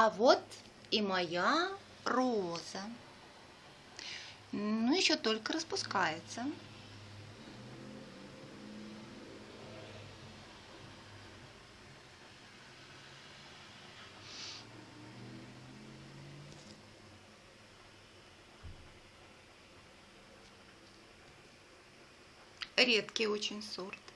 А вот и моя роза. Ну, еще только распускается. Редкий очень сорт.